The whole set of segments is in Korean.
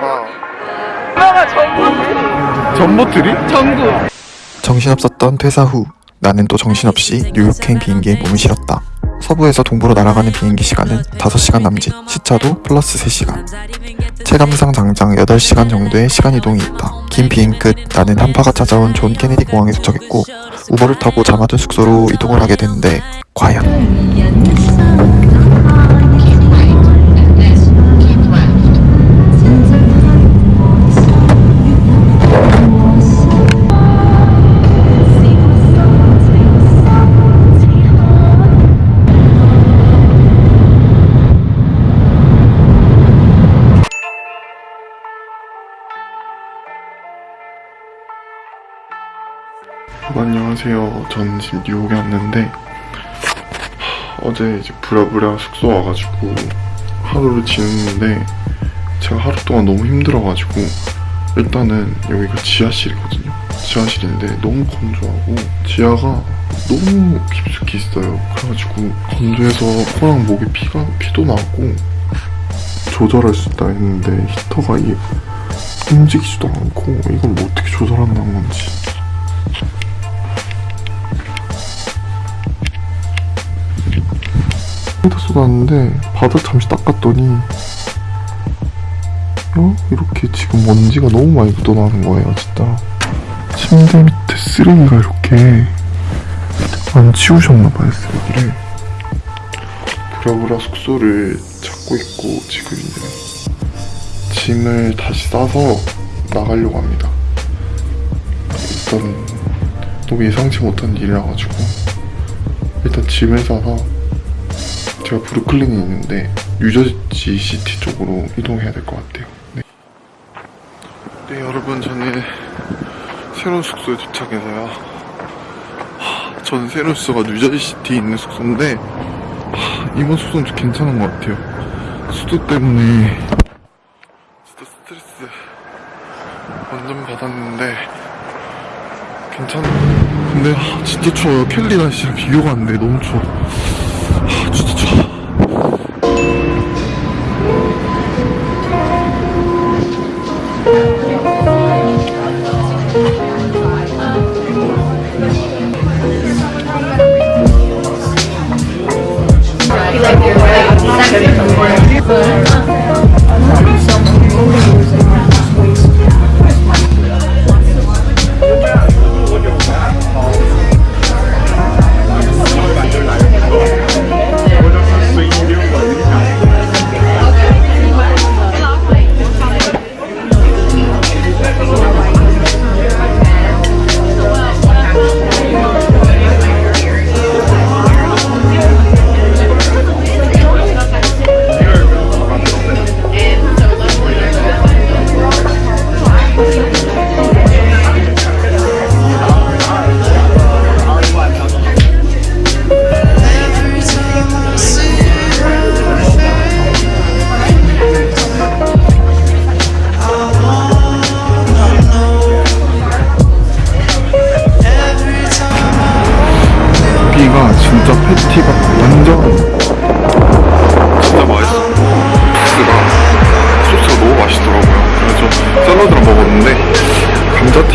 아. 엄마가 전부 전보트리? 전구 정신없었던 퇴사 후 나는 또 정신없이 뉴욕행 비행기에 몸을 실었다. 서부에서 동부로 날아가는 비행기 시간은 5시간 남짓, 시차도 플러스 3시간. 체감상 장장 8시간 정도의 시간 이동이 있다. 긴 비행 끝 나는 한파가 찾아온 존 케네디 공항에 도착했고 우버를 타고 잠하던 숙소로 이동을 하게 됐는데 과연 안녕하세요. 저는 지금 뉴욕에 왔는데 하, 어제 이제 부랴부랴 숙소 와가지고 하루를 지냈는데 제가 하루 동안 너무 힘들어가지고 일단은 여기가 지하실이거든요. 지하실인데 너무 건조하고 지하가 너무 깊숙이 있어요. 그래가지고 건조해서 코랑 목에 피가 피도 나고 조절할 수 있다 했는데 히터가 이게 움직이지도 않고 이걸 뭐 어떻게 조절한다는 건지 다 쏟았는데 바닥 잠시 닦았더니 어? 이렇게 지금 먼지가 너무 많이 묻어나는 거예요 진짜. 침대 밑에 쓰레기가 이렇게 안 치우셨나봐요 쓰레기를. 부랴부랴 숙소를 찾고 있고 지금 이제 짐을 다시 싸서 나가려고 합니다. 일단 너무 예상치 못한 일이라 가지고 일단 짐을 싸서 제가 브루클린에 있는데 뉴저지 시티 쪽으로 이동해야 될 것 같아요. 네. 네, 여러분 저는 새로운 숙소에 도착해서요. 하, 저는 새로운 숙소가 뉴저지 시티에 있는 숙소인데 하, 이번 숙소는 좀 괜찮은 것 같아요. 수도 때문에 진짜 스트레스 완전 받았는데 괜찮아. 근데 하, 진짜 추워요. 켈리 날씨랑 비교가 안 돼. 너무 추워. 하, 진짜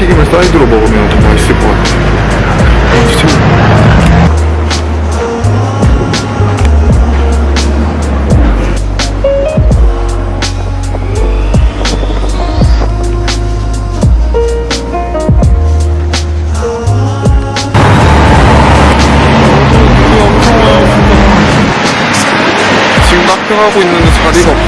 튀김을 사이드로 먹으면 더 맛있을 것 같아요. 납병하고 있는데 자리가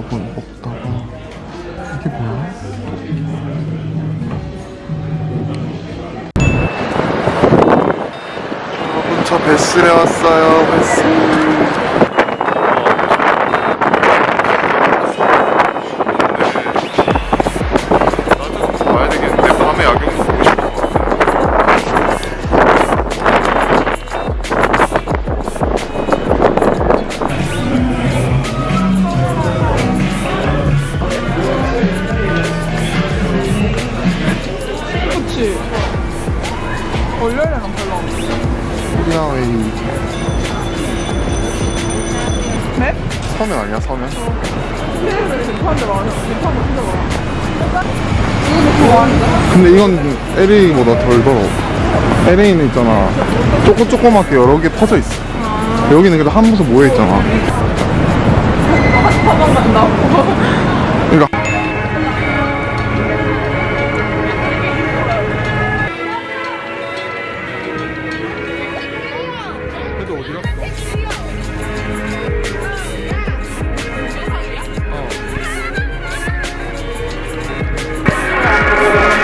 여러분 먹다가 이게 뭐야? 여러분 저 베스에 왔어요 베스 서면 아니야 서면? 근데 이건 LA보다 덜 더러워 LA는 있잖아 조금 조그맣게 여러 개 퍼져 있어 여기는 그래도 한 부서 모여 있잖아 사방 간다고.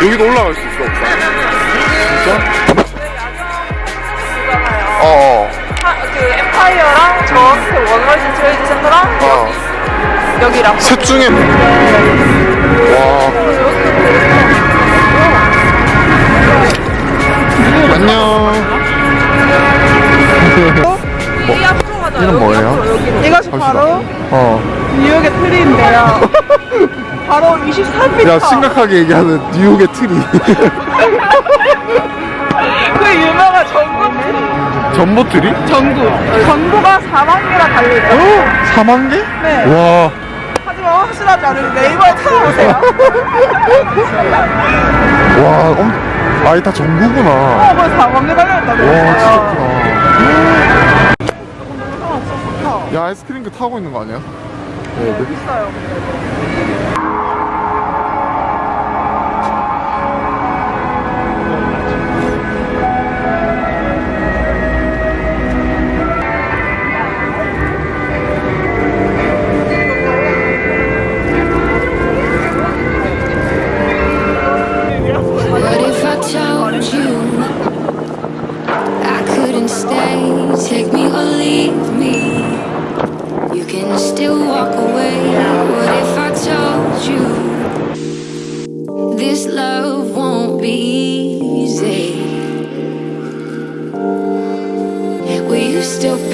여기도 올라갈 수 있어? 진짜? 어어 하- 그 엠파이어랑 저그 원월드 트레이드 센터랑 어. 여기랑. 셋 중에 와 안녕 이 앞으로 가자. 이건 여기 뭐예요? 이것이. 바로 어. 뉴욕의 트리인데요. 바로 23m. 야 심각하게 얘기하는 뉴욕의 트리 그 유명한 전구 트리. 전보 트리? 전구. 전구가 4만 개나 달려있다. 어? 4만 개? 네. 와 하지만 확실하지 않은 네이버에 찾아보세요. 와, 엄, 아이 다 전구구나. 어, 뭐 4만 개 달려있다고. 와, 진짜 크다. 야, 아이스크림도 타고 있는 거 아니야? 네, 네. 있어요. still walk away.